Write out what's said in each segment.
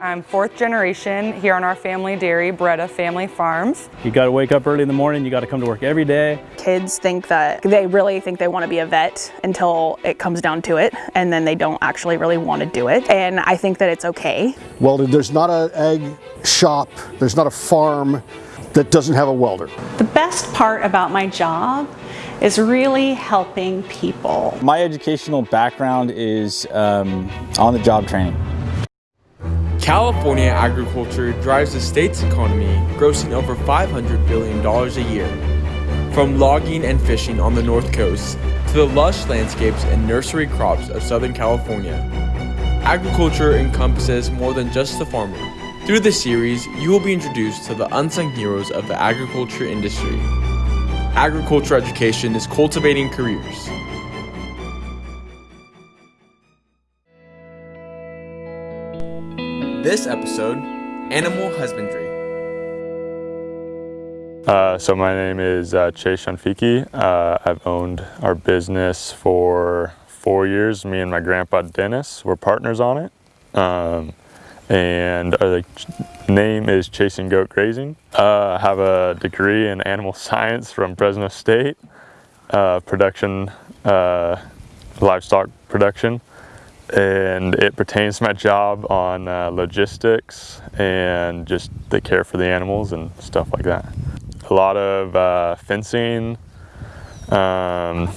I'm fourth generation here on our family dairy, Beretta Family Farms. You got to wake up early in the morning, you got to come to work every day. Kids think that they really think they want to be a vet until it comes down to it, and then they don't actually really want to do it. And I think that it's okay. Well, there's not an egg shop, there's not a farm that doesn't have a welder. The best part about my job is really helping people. My educational background is um, on-the-job training. California agriculture drives the state's economy, grossing over $500 billion a year. From logging and fishing on the north coast to the lush landscapes and nursery crops of Southern California, agriculture encompasses more than just the farmer. Through this series, you will be introduced to the unsung heroes of the agriculture industry. Agriculture education is cultivating careers. This episode, Animal Husbandry. Uh, so my name is uh, Chase Shanfiki. Uh, I've owned our business for four years. Me and my grandpa Dennis were partners on it. Um, and the name is Chasing Goat Grazing. Uh, I have a degree in animal science from Fresno State, uh, production, uh, livestock production and it pertains to my job on uh, logistics and just the care for the animals and stuff like that. A lot of uh, fencing, um,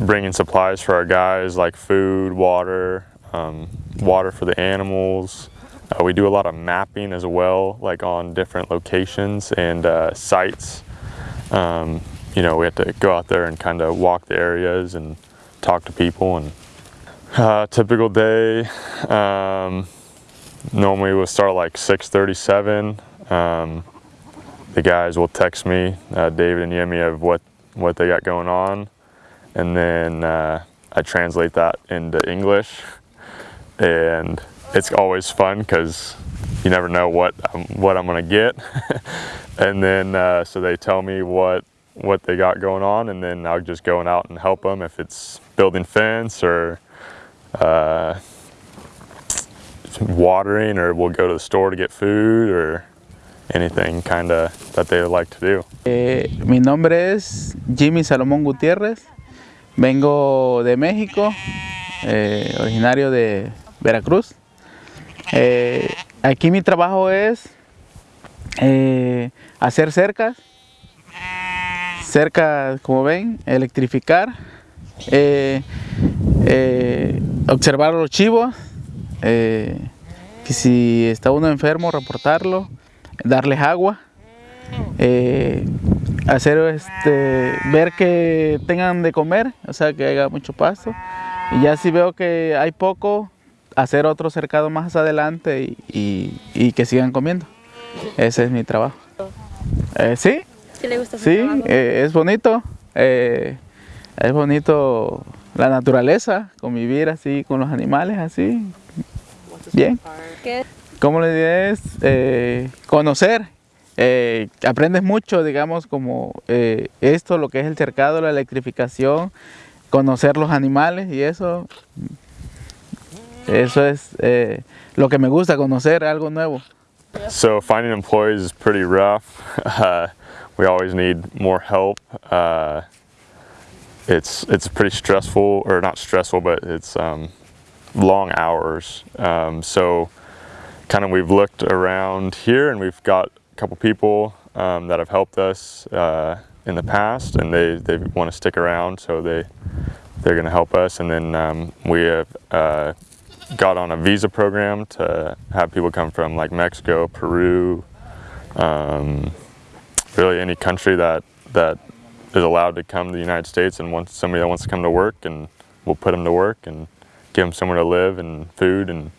bringing supplies for our guys like food, water, um, water for the animals. Uh, we do a lot of mapping as well, like on different locations and uh, sites. Um, you know, we have to go out there and kind of walk the areas and talk to people and uh, typical day, um, normally we'll start like 6.37. Um, the guys will text me, uh, David and Yemi, of what, what they got going on. And then uh, I translate that into English. And it's always fun because you never know what, um, what I'm gonna get. and then, uh, so they tell me what, what they got going on and then I'll just go out and help them if it's building fence or uh, watering or we'll go to the store to get food or anything kind of that they like to do. Eh, mi nombre es Jimmy Salomón Gutiérrez, vengo de México, eh, originario de Veracruz. Eh, aquí mi trabajo es eh, hacer cercas, cercas como ven, electrificar, eh, eh, observar los chivos, eh, que si está uno enfermo, reportarlo, darles agua, eh, hacer este, ver que tengan de comer, o sea que haya mucho pasto. Y ya si veo que hay poco, hacer otro cercado más adelante y, que sigan comiendo. Ese es mi trabajo. Eh, sí. ¿Sí le gusta Sí, eh, es bonito. es bonito la naturaleza, convivir así con los animales, así, bien. ¿Qué? ¿Cómo le diré? Es eh, conocer, eh, aprendes mucho, digamos, como eh, esto, lo que es el cercado, la electrificación, conocer los animales y eso, eso es lo que me gusta, conocer algo nuevo. So finding employees is pretty rough. Uh, we always need more help. Uh, it's it's pretty stressful or not stressful but it's um, long hours. Um, so kind of we've looked around here and we've got a couple people um, that have helped us uh, in the past and they they want to stick around so they they're going to help us. And then um, we have uh, got on a visa program to have people come from like Mexico Peru um, really any country that that is allowed to come to the United States and wants somebody that wants to come to work and we'll put them to work and give them somewhere to live and food and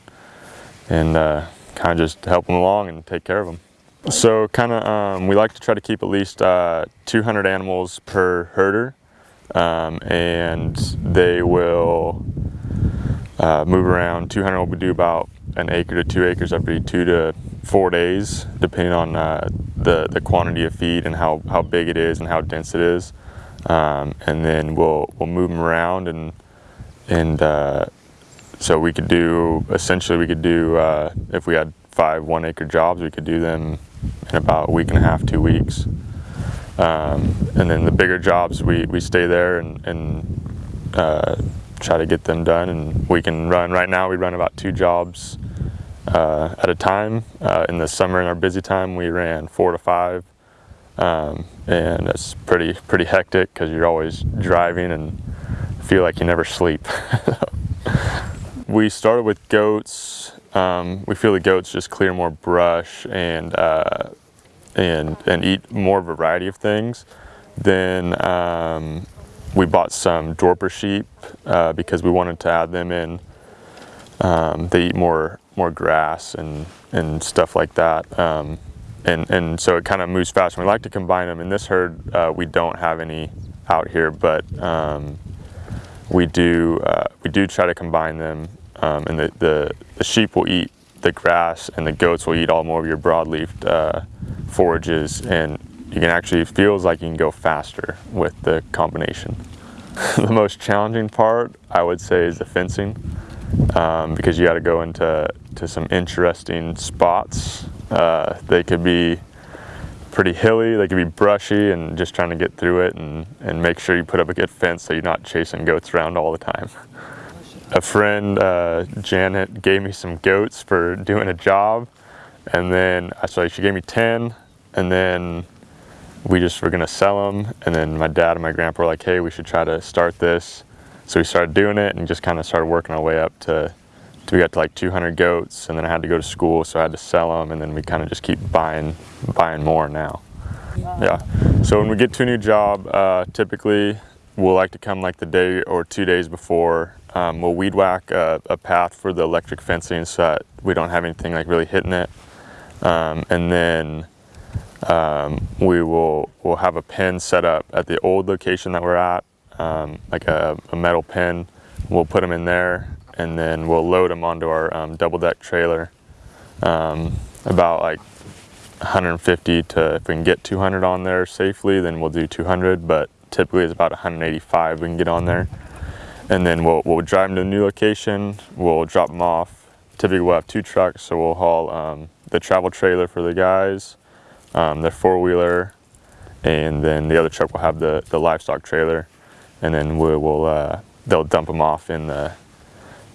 and uh, kind of just help them along and take care of them. So kind of um, we like to try to keep at least uh, 200 animals per herder um, and they will uh, move around 200 will do about an acre to two acres every two to four days, depending on uh, the, the quantity of feed and how, how big it is and how dense it is. Um, and then we'll, we'll move them around and, and uh, so we could do, essentially we could do, uh, if we had five one acre jobs, we could do them in about a week and a half, two weeks. Um, and then the bigger jobs, we, we stay there and, and uh, try to get them done. And we can run, right now we run about two jobs uh, at a time. Uh, in the summer in our busy time, we ran four to five. Um, and that's pretty, pretty hectic because you're always driving and feel like you never sleep. we started with goats. Um, we feel the goats just clear more brush and uh, and and eat more variety of things. Then um, we bought some Dorper sheep uh, because we wanted to add them in. Um, they eat more more grass and and stuff like that. Um, and and so it kind of moves fast. We like to combine them. In this herd, uh, we don't have any out here, but um, we do uh, we do try to combine them. Um, and the, the, the sheep will eat the grass, and the goats will eat all more of your broadleaf uh, forages, and you can actually feels like you can go faster with the combination. the most challenging part, I would say, is the fencing, um, because you got to go into to some interesting spots. Uh, they could be pretty hilly, they could be brushy, and just trying to get through it and, and make sure you put up a good fence so you're not chasing goats around all the time. A friend, uh, Janet, gave me some goats for doing a job, and then so she gave me 10, and then we just were gonna sell them, and then my dad and my grandpa were like, hey, we should try to start this. So we started doing it and just kind of started working our way up to, to we got to like 200 goats, and then I had to go to school, so I had to sell them, and then we kind of just keep buying, buying more now. Yeah. So when we get to a new job, uh, typically we'll like to come like the day or two days before um, we'll weed whack a, a, path for the electric fencing so that we don't have anything like really hitting it. Um, and then um, we will we'll have a pen set up at the old location that we're at, um, like a, a, metal pin. We'll put them in there and then we'll load them onto our um, double deck trailer. Um, about like 150 to, if we can get 200 on there safely, then we'll do 200, but typically it's about 185 we can get on there and then we'll, we'll drive them to a new location, we'll drop them off. Typically we'll have two trucks, so we'll haul um, the travel trailer for the guys, um, their four-wheeler, and then the other truck will have the, the livestock trailer, and then we will uh, they'll dump them off in the,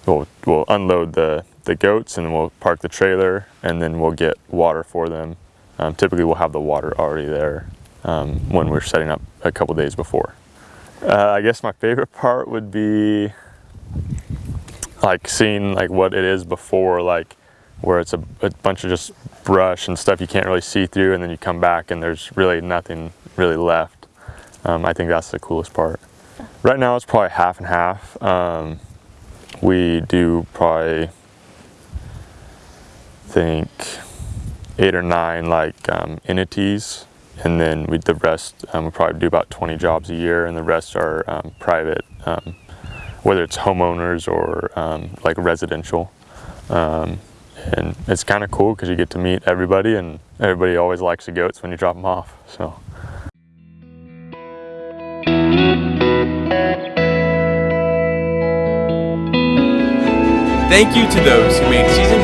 we'll, we'll unload the, the goats and we'll park the trailer and then we'll get water for them. Um, typically we'll have the water already there um, when we're setting up a couple days before. Uh, I guess my favorite part would be like seeing like what it is before, like where it's a, a, bunch of just brush and stuff you can't really see through and then you come back and there's really nothing really left. Um, I think that's the coolest part. Right now it's probably half and half. Um, we do probably think eight or nine like um, entities. And then we, the rest um, we probably do about 20 jobs a year. And the rest are um, private um, whether it's homeowners or um, like residential. Um, and it's kind of cool because you get to meet everybody and everybody always likes the goats when you drop them off. So Thank you to those who made season